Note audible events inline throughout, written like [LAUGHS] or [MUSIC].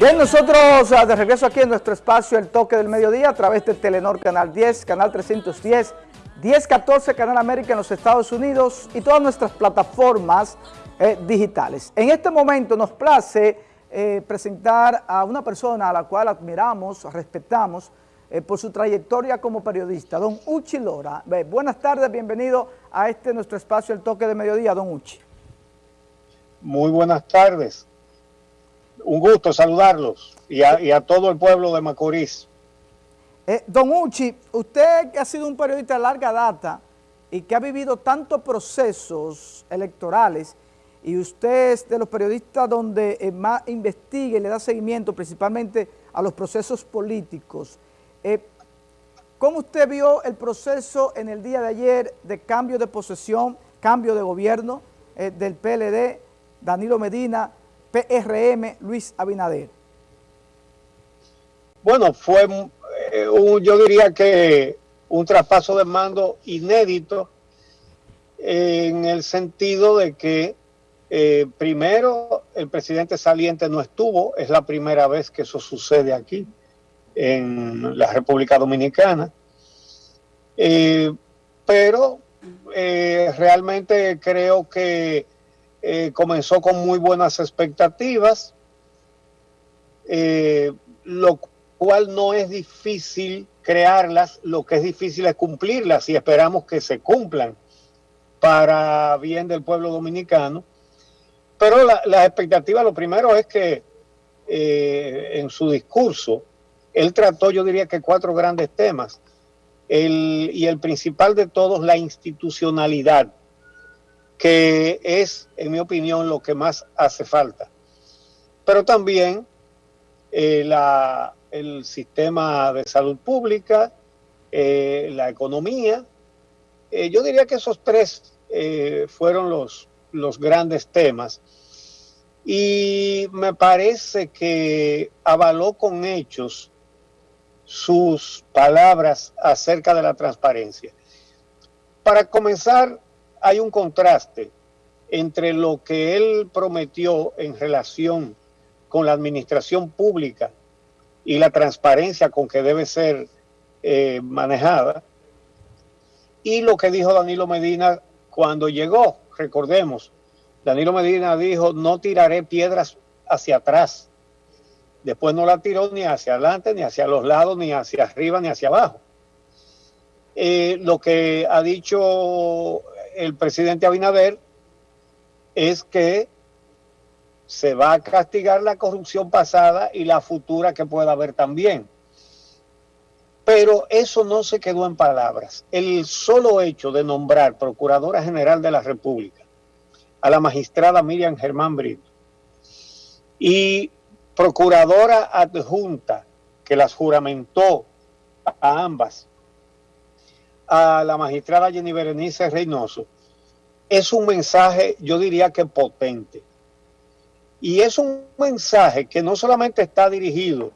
Bien, nosotros ah, de regreso aquí en nuestro espacio El Toque del Mediodía a través de Telenor Canal 10, Canal 310, 1014 Canal América en los Estados Unidos y todas nuestras plataformas eh, digitales. En este momento nos place eh, presentar a una persona a la cual admiramos, respetamos eh, por su trayectoria como periodista, don Uchi Lora. buenas tardes, bienvenido a este nuestro espacio El Toque del Mediodía, don Uchi. Muy buenas tardes. Un gusto saludarlos y a, todo el pueblo de Macorís. Eh, don Uchi, usted que ha sido un periodista de larga data y que ha vivido tantos procesos electorales y usted es de los periodistas donde eh, más investiga y le da seguimiento principalmente a los procesos políticos. Eh, ¿Cómo usted vio el proceso en el día de ayer de cambio de posesión, cambio de gobierno del PLD, Danilo Medina, PRM Luis Abinader? Bueno, fue, eh, yo diría que un traspaso de mando inédito en el sentido de que eh, primero el presidente saliente no estuvo, es la primera vez que eso sucede aquí en la República Dominicana, eh, pero realmente creo que eh, comenzó con muy buenas expectativas, eh, lo cual no es difícil crearlas, lo que es difícil es cumplirlas y esperamos que se cumplan para bien del pueblo dominicano. Pero la, la expectativa, lo primero es que eh, en su discurso, él trató, yo diría que cuatro grandes temas. y el principal de todos, la institucionalidad que es, en mi opinión, lo que más hace falta. Pero también eh, el sistema de salud pública, eh, la economía. Eh, yo diría que esos tres fueron los, los grandes temas. Y me parece que avaló con hechos sus palabras acerca de la transparencia. Para comenzar, hay un contraste entre lo que él prometió en relación con la administración pública y la transparencia con que debe ser eh, manejada, y lo que dijo Danilo Medina cuando llegó. Recordemos, Danilo Medina dijo, no tiraré piedras hacia atrás. Después no la tiró ni hacia adelante, ni hacia los lados, ni hacia arriba, ni hacia abajo. Eh, lo que ha dicho el presidente Abinader es que se va a castigar la corrupción pasada y la futura que pueda haber también. Pero eso no se quedó en palabras. El solo hecho de nombrar Procuradora General de la República a la magistrada Miriam Germán Brito y Procuradora Adjunta que las juramentó a ambas a la magistrada Jenny Berenice Reynoso, es un mensaje, yo diría que potente. Y es un mensaje que no solamente está dirigido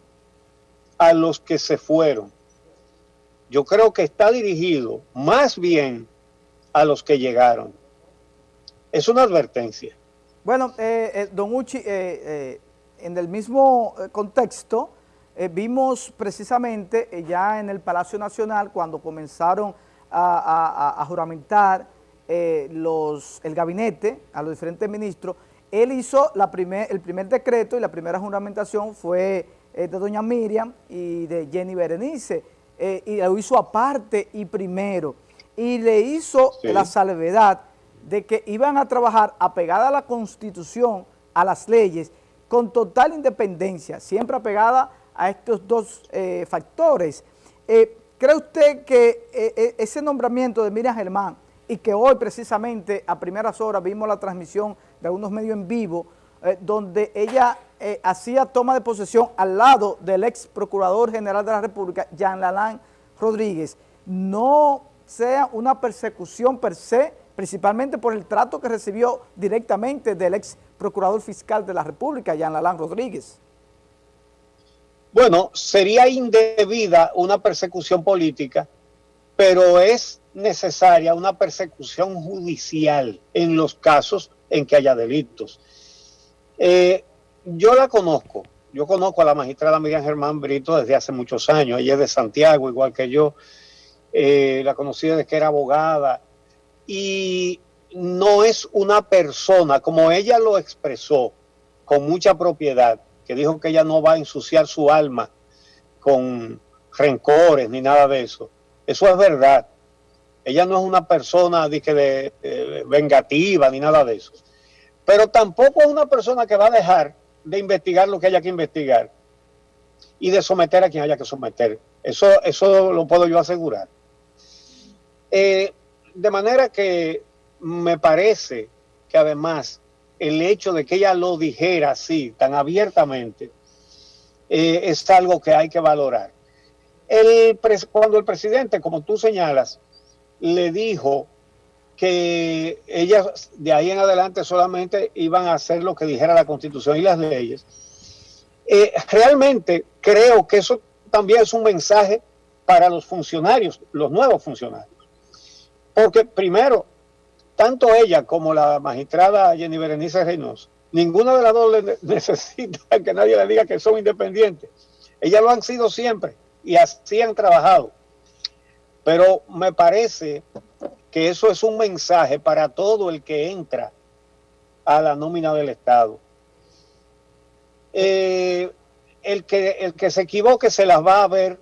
a los que se fueron, yo creo que está dirigido más bien a los que llegaron. Es una advertencia. Bueno, eh, eh, don Uchi, eh, en el mismo contexto, vimos precisamente ya en el Palacio Nacional cuando comenzaron a, juramentar eh, los, el gabinete, a los diferentes ministros, él hizo la primer, el primer decreto y la primera juramentación fue eh, de doña Miriam y de Jenny Berenice, eh, y lo hizo aparte y primero, y le hizo la salvedad de que iban a trabajar apegada a la Constitución, a las leyes, con total independencia, siempre apegada a estos dos factores. ¿Cree usted que eh, eh, ese nombramiento de Miriam Germán y que hoy precisamente a primeras horas vimos la transmisión de algunos medios en vivo eh, donde ella hacía toma de posesión al lado del ex procurador general de la República, Jean Lalán Rodríguez, no sea una persecución per se, principalmente por el trato que recibió directamente del ex procurador fiscal de la República, Jean Lalán Rodríguez? Bueno, sería indebida una persecución política, pero es necesaria una persecución judicial en los casos en que haya delitos. Eh, yo la conozco, yo conozco a la magistrada Miriam Germán Brito desde hace muchos años. Ella es de Santiago, igual que yo. Eh, la conocí desde que era abogada. Y no es una persona, como ella lo expresó con mucha propiedad, que dijo que ella no va a ensuciar su alma con rencores ni nada de eso. Eso es verdad. Ella no es una persona de, vengativa ni nada de eso. Pero tampoco es una persona que va a dejar de investigar lo que haya que investigar y de someter a quien haya que someter. Eso, eso lo puedo yo asegurar. Eh, de manera que me parece que además el hecho de que ella lo dijera así, tan abiertamente, eh, es algo que hay que valorar. El, cuando el presidente, como tú señalas, le dijo que ellas de ahí en adelante solamente iban a hacer lo que dijera la constitución y las leyes. Eh, realmente creo que eso también es un mensaje para los funcionarios, los nuevos funcionarios. Porque primero, tanto ella como la magistrada Jenny Berenice Reynoso, ninguna de las dos [LAUGHS] necesita que nadie le diga que son independientes. Ellas lo han sido siempre y así han trabajado. Pero me parece que eso es un mensaje para todo el que entra a la nómina del Estado. Eh, el, que, el que se equivoque se las va a ver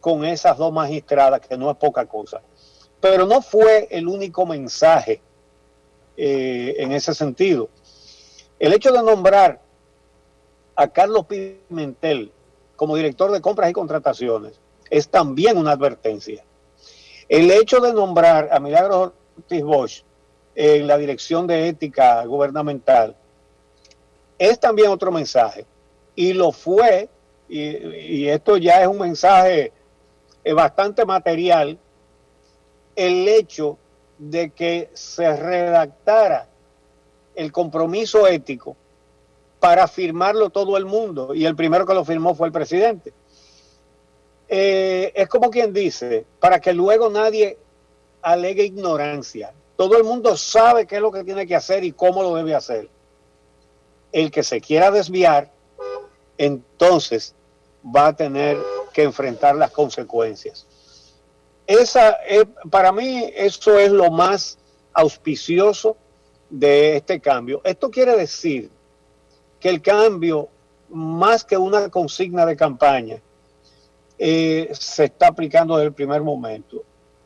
con esas dos magistradas, que no es poca cosa. Pero no fue el único mensaje eh, en ese sentido. El hecho de nombrar a Carlos Pimentel como director de compras y contrataciones es también una advertencia. El hecho de nombrar a Milagros Ortiz Bosch en la dirección de ética gubernamental es también otro mensaje. Y lo fue, y, esto ya es un mensaje eh, bastante material, el hecho de que se redactara el compromiso ético para firmarlo todo el mundo, y el primero que lo firmó fue el presidente. Eh, es como quien dice, para que luego nadie alegue ignorancia. Todo el mundo sabe qué es lo que tiene que hacer y cómo lo debe hacer. El que se quiera desviar, entonces va a tener que enfrentar las consecuencias. Esa, para mí, eso es lo más auspicioso de este cambio. Esto quiere decir que el cambio, más que una consigna de campaña, eh, se está aplicando desde el primer momento.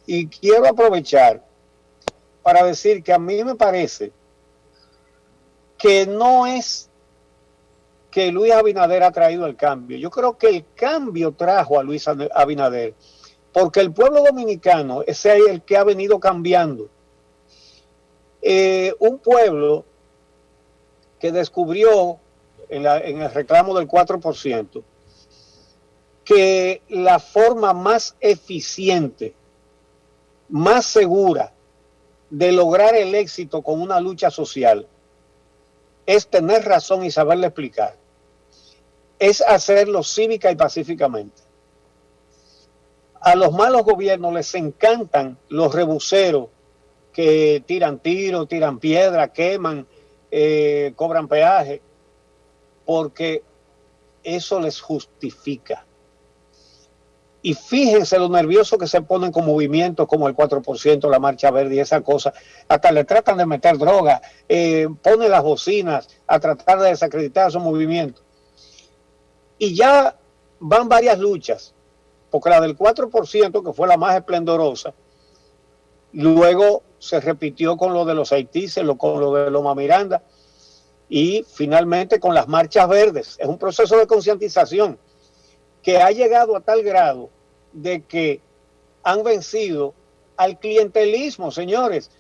Y quiero aprovechar para decir que a mí me parece que no es que Luis Abinader ha traído el cambio. Yo creo que el cambio trajo a Luis Abinader, porque el pueblo dominicano es el que ha venido cambiando. Eh, un pueblo que descubrió en, en el reclamo del 4%, que la forma más eficiente, más segura de lograr el éxito con una lucha social es tener razón y saberle explicar. Es hacerlo cívica y pacíficamente. A los malos gobiernos les encantan los rebuceros que tiran tiro, tiran piedra, queman, eh, cobran peaje, porque eso les justifica. Y fíjense lo nervioso que se ponen con movimientos como el 4%, la Marcha Verde y esa cosa. Hasta le tratan de meter droga, eh, ponen las bocinas a tratar de desacreditar esos movimientos. Y ya van varias luchas, porque la del 4%, que fue la más esplendorosa, luego se repitió con lo de los Haitises, con lo de Loma Miranda, y finalmente con las marchas verdes. Es un proceso de concientización que ha llegado a tal grado de que han vencido al clientelismo, señores.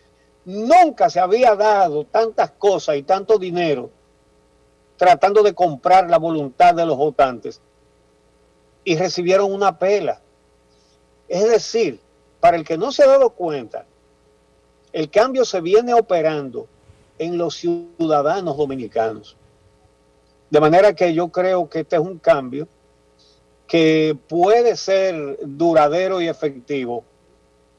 Nunca se había dado tantas cosas y tanto dinero tratando de comprar la voluntad de los votantes y recibieron una pela. Es decir, para el que no se ha dado cuenta, el cambio se viene operando en los ciudadanos dominicanos. De manera que yo creo que este es un cambio que puede ser duradero y efectivo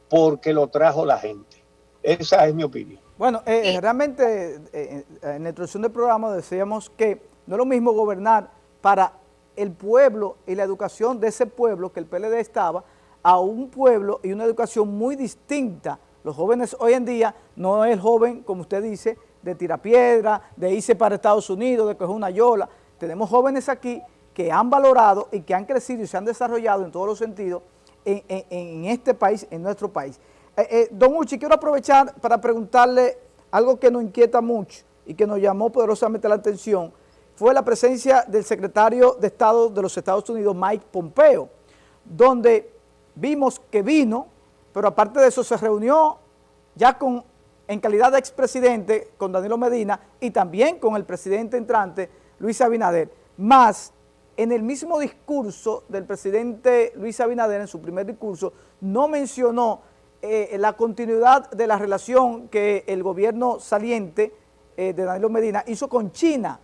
porque lo trajo la gente. Esa es mi opinión. Bueno, eh, realmente eh, en la introducción del programa decíamos que no es lo mismo gobernar para el pueblo y la educación de ese pueblo que el PLD estaba a un pueblo y una educación muy distinta. Los jóvenes hoy en día no es el joven, como usted dice, de tirapiedra, de irse para Estados Unidos, de coger una yola. Tenemos jóvenes aquí que han valorado y que han crecido y se han desarrollado en todos los sentidos en, este país, en nuestro país. Eh, eh, don Uchi, quiero aprovechar para preguntarle algo que nos inquieta mucho y que nos llamó poderosamente la atención, fue la presencia del secretario de Estado de los Estados Unidos, Mike Pompeo, donde vimos que vino, pero aparte de eso se reunió ya con, en calidad de expresidente con Danilo Medina y también con el presidente entrante, Luis Abinader, más en el mismo discurso del presidente Luis Abinader, en su primer discurso, no mencionó eh, la continuidad de la relación que el gobierno saliente eh, de Danilo Medina hizo con China.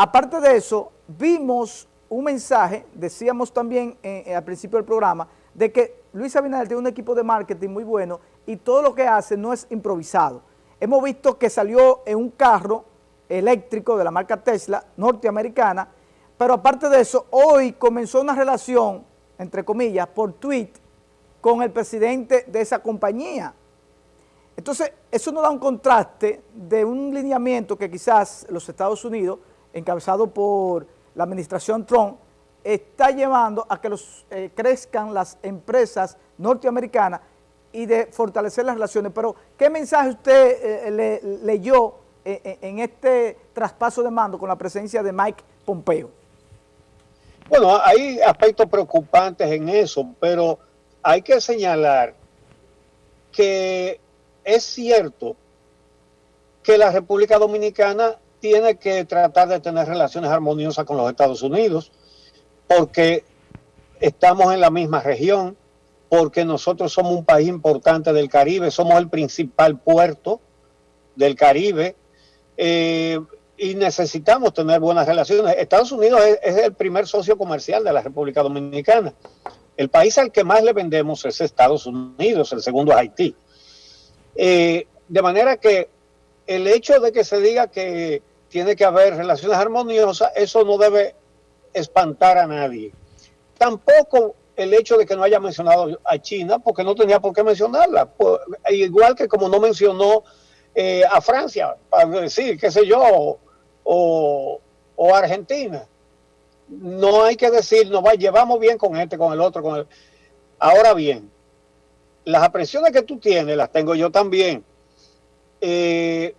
Aparte de eso, vimos un mensaje, decíamos también eh, al principio del programa, de que Luis Abinader tiene un equipo de marketing muy bueno y todo lo que hace no es improvisado. Hemos visto que salió en un carro eléctrico de la marca Tesla, norteamericana, pero aparte de eso, hoy comenzó una relación, entre comillas, por tweet, con el presidente de esa compañía. Entonces, eso nos da un contraste de un lineamiento que quizás los Estados Unidos, encabezado por la administración Trump, está llevando a que eh, crezcan las empresas norteamericanas y de fortalecer las relaciones. Pero, ¿qué mensaje usted eh, le, leyó eh, en este traspaso de mando con la presencia de Mike Pompeo? Bueno, hay aspectos preocupantes en eso, pero hay que señalar que es cierto que la República Dominicana tiene que tratar de tener relaciones armoniosas con los Estados Unidos, porque estamos en la misma región, porque nosotros somos un país importante del Caribe, somos el principal puerto del Caribe, eh, y necesitamos tener buenas relaciones. Estados Unidos es, el primer socio comercial de la República Dominicana. El país al que más le vendemos es Estados Unidos, el segundo es Haití. Eh, de manera que el hecho de que se diga que tiene que haber relaciones armoniosas, eso no debe espantar a nadie. Tampoco el hecho de que no haya mencionado a China, porque no tenía por qué mencionarla. Pues, igual que como no mencionó eh, a Francia, para decir, qué sé yo, o, Argentina. No hay que decir, nos va, llevamos bien con este, con el otro, con el... Ahora bien, las apresiones que tú tienes las tengo yo también. Eh,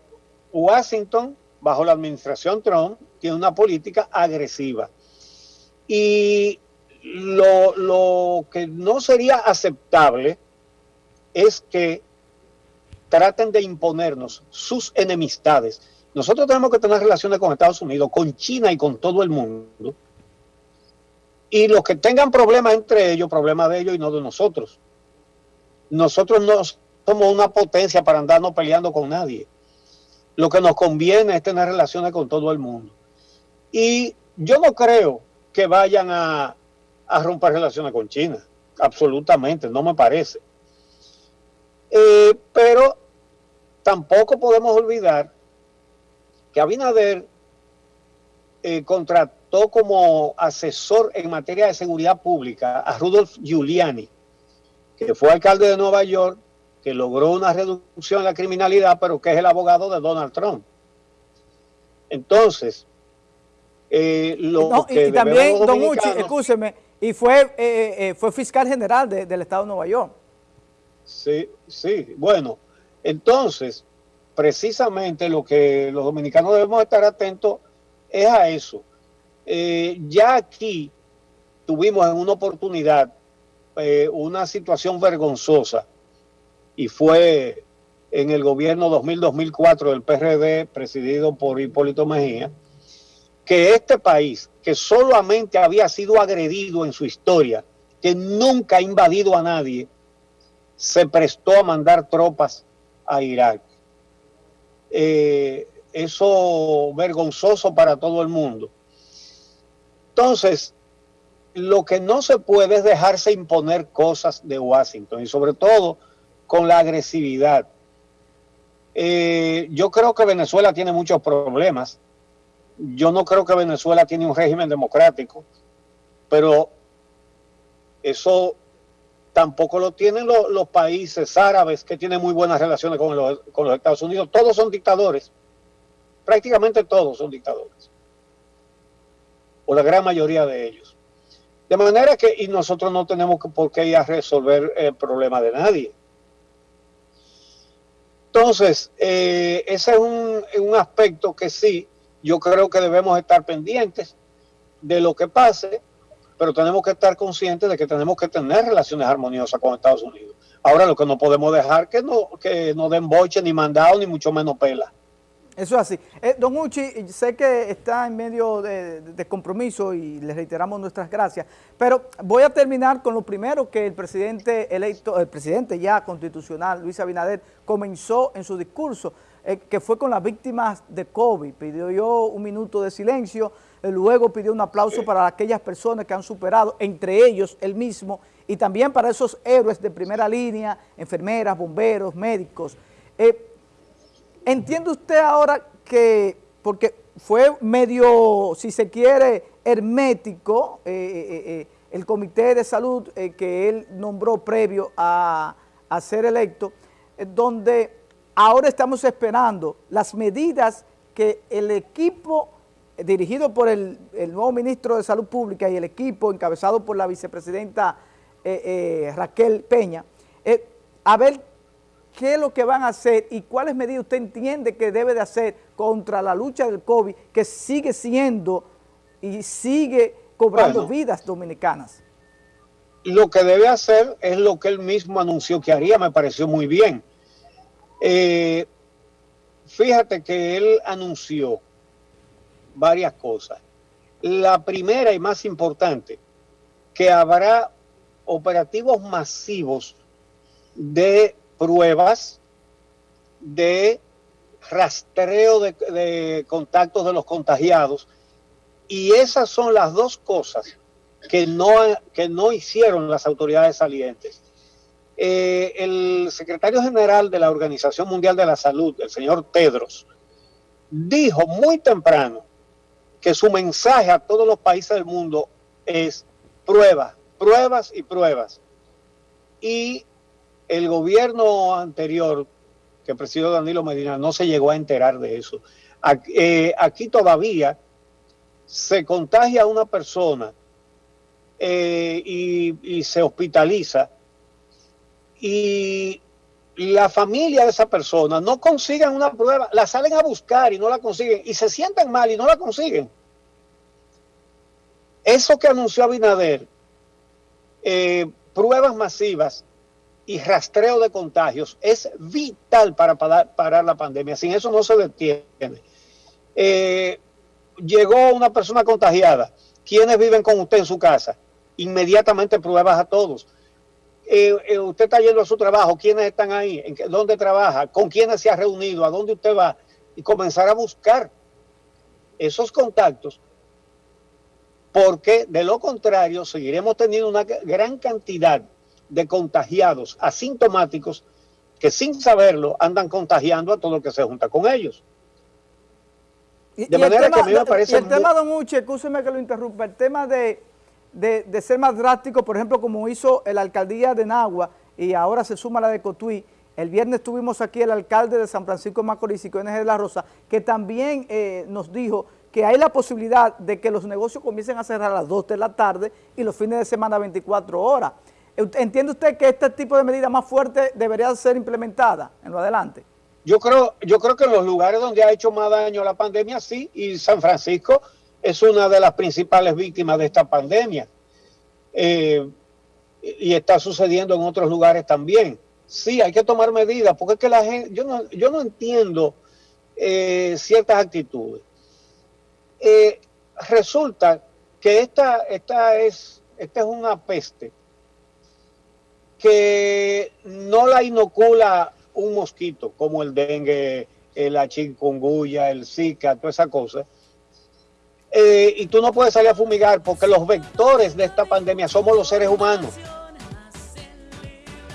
Washington, bajo la administración Trump, tiene una política agresiva. Y lo, lo que no sería aceptable es que traten de imponernos sus enemistades nosotros tenemos que tener relaciones con Estados Unidos, con China y con todo el mundo. Y los que tengan problemas entre ellos, problemas de ellos y no de nosotros. Nosotros no somos una potencia para andarnos peleando con nadie. Lo que nos conviene es tener relaciones con todo el mundo. Y yo no creo que vayan a, romper relaciones con China. Absolutamente, no me parece. Eh, pero tampoco podemos olvidar que Abinader eh, contrató como asesor en materia de seguridad pública a Rudolf Giuliani, que fue alcalde de Nueva York, que logró una reducción de la criminalidad, pero que es el abogado de Donald Trump. Entonces, eh, lo que y también, don Uchi, escúcheme, y fue, eh, fue fiscal general del Estado de Nueva York. Sí, sí, bueno, entonces, precisamente lo que los dominicanos debemos estar atentos es a eso. Eh, ya aquí tuvimos en una oportunidad eh, una situación vergonzosa y fue en el gobierno 2000-2004 del PRD presidido por Hipólito Mejía, que este país, que solamente había sido agredido en su historia, que nunca ha invadido a nadie, se prestó a mandar tropas a Irak eh, eso vergonzoso para todo el mundo. Entonces, lo que no se puede es dejarse imponer cosas de Washington y sobre todo con la agresividad. Eh, yo creo que Venezuela tiene muchos problemas. yo no creo que Venezuela tiene un régimen democrático, pero eso tampoco lo tienen los, países árabes que tienen muy buenas relaciones con los, con los Estados Unidos. Todos son dictadores, prácticamente todos son dictadores, o la gran mayoría de ellos. De manera que, y nosotros no tenemos por qué ir a resolver el problema de nadie. Entonces, eh, ese es un, un aspecto que sí, yo creo que debemos estar pendientes de lo que pase, pero tenemos que estar conscientes de que tenemos que tener relaciones armoniosas con Estados Unidos. Ahora lo que no podemos dejar que no, que no den boche, ni mandado, ni mucho menos pela. Eso es así. Eh, don Uchi, sé que está en medio de, compromiso y le reiteramos nuestras gracias, pero voy a terminar con lo primero que el presidente electo, el presidente ya constitucional, Luis Abinader, comenzó en su discurso, eh, que fue con las víctimas de COVID. Pidió yo un minuto de silencio, eh, luego pidió un aplauso para aquellas personas que han superado, entre ellos él mismo, y también para esos héroes de primera línea, enfermeras, bomberos, médicos. ¿Entiende usted ahora que, porque fue medio, si se quiere, hermético eh, eh, eh, el comité de salud que él nombró previo a, ser electo, donde ahora estamos esperando las medidas que el equipo dirigido por el, nuevo ministro de Salud Pública y el equipo encabezado por la vicepresidenta Raquel Peña, a ver qué es lo que van a hacer y cuáles medidas usted entiende que debe de hacer contra la lucha del COVID, que sigue siendo y sigue cobrando vidas dominicanas. Lo que debe hacer es lo que él mismo anunció que haría, me pareció muy bien. Eh, fíjate que él anunció varias cosas. La primera y más importante, que habrá operativos masivos de pruebas de rastreo de, contactos de los contagiados y esas son las dos cosas que no, que no hicieron las autoridades salientes. Eh, el secretario general de la Organización Mundial de la Salud, el señor Tedros, dijo muy temprano que su mensaje a todos los países del mundo es pruebas, pruebas y pruebas. Y el gobierno anterior que presidió Danilo Medina no se llegó a enterar de eso. Eh, aquí, todavía se contagia una persona eh, y, se hospitaliza y la familia de esa persona no consiguen una prueba, la salen a buscar y no la consiguen y se sienten mal y no la consiguen. Eso que anunció Abinader, eh, pruebas masivas, y rastreo de contagios es vital para parar, la pandemia. Sin eso no se detiene. Eh, llegó una persona contagiada. ¿Quiénes viven con usted en su casa? Inmediatamente pruebas a todos. Eh, eh, usted está yendo a su trabajo. ¿Quiénes están ahí? ¿En ¿Dónde trabaja? ¿Con quiénes se ha reunido? ¿A dónde usted va? Y comenzar a buscar esos contactos porque de lo contrario seguiremos teniendo una gran cantidad de contagiados asintomáticos que sin saberlo andan contagiando a todo el que se junta con ellos. de manera que a mí me parece... el tema, don Uche, escúcheme que lo interrumpa, el tema de, de, ser más drástico, por ejemplo, como hizo la alcaldía de Nagua y ahora se suma la de Cotuí, el viernes tuvimos aquí el alcalde de San Francisco de Macorís y de la Rosa, que también eh, nos dijo que hay la posibilidad de que los negocios comiencen a cerrar a las 2 de la tarde y los fines de semana 24 horas. ¿Entiende usted que este tipo de medida más fuerte debería ser implementada en lo adelante? Yo creo, yo creo que en los lugares donde ha hecho más daño la pandemia, sí, y San Francisco es una de las principales víctimas de esta pandemia. Eh, y está sucediendo en otros lugares también. Sí, hay que tomar medidas, porque es que la gente, yo no, yo no entiendo eh, ciertas actitudes. Eh, resulta que esta, esta, es, esta es una peste que no la inocula un mosquito como el dengue, la chikungunya, el zika, toda esa cosa. Eh, y tú no puedes salir a fumigar porque los vectores de esta pandemia somos los seres humanos.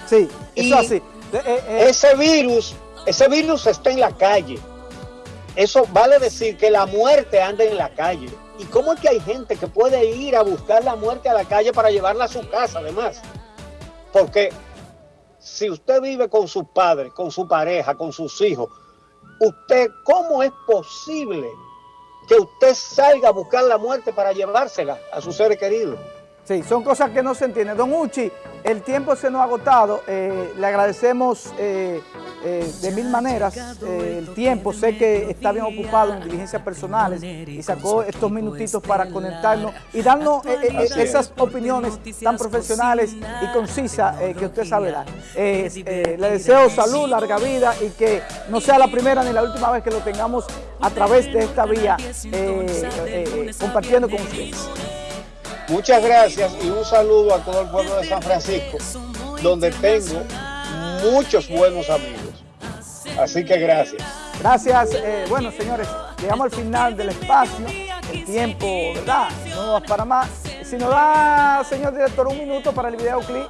Sí, eso así. Eh, eh, ese virus, ese virus está en la calle. eso vale decir que la muerte anda en la calle. ¿Y cómo es que hay gente que puede ir a buscar la muerte a la calle para llevarla a su casa además? Porque si usted vive con sus padres, con su pareja, con sus hijos, usted, ¿cómo es posible que usted salga a buscar la muerte para llevársela a sus seres queridos? Sí, son cosas que no se entienden. Don Uchi, el tiempo se nos ha agotado. Eh, le agradecemos eh, eh, de mil maneras el tiempo. Sé que está bien ocupado en diligencias personales y sacó estos minutitos para conectarnos y darnos esas opiniones tan profesionales y concisas que usted sabe dar. le deseo salud, larga vida y que no sea la primera ni la última vez que lo tengamos a través de esta vía compartiendo con ustedes. Muchas gracias y un saludo a todo el pueblo de San Francisco, donde tengo muchos buenos amigos. Así que gracias. Gracias. Eh, bueno, señores, llegamos al final del espacio. El tiempo, ¿verdad? No va para más. Si nos da, señor director, un minuto para el videoclip,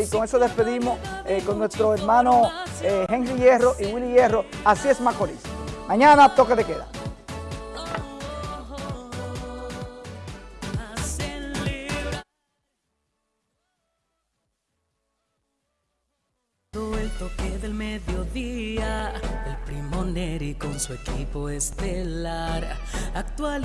y con eso despedimos eh, con nuestro hermano eh, Henry Hierro y Willy Hierro. Así es Macorís. Mañana toque de queda. Su equipo estelar, actual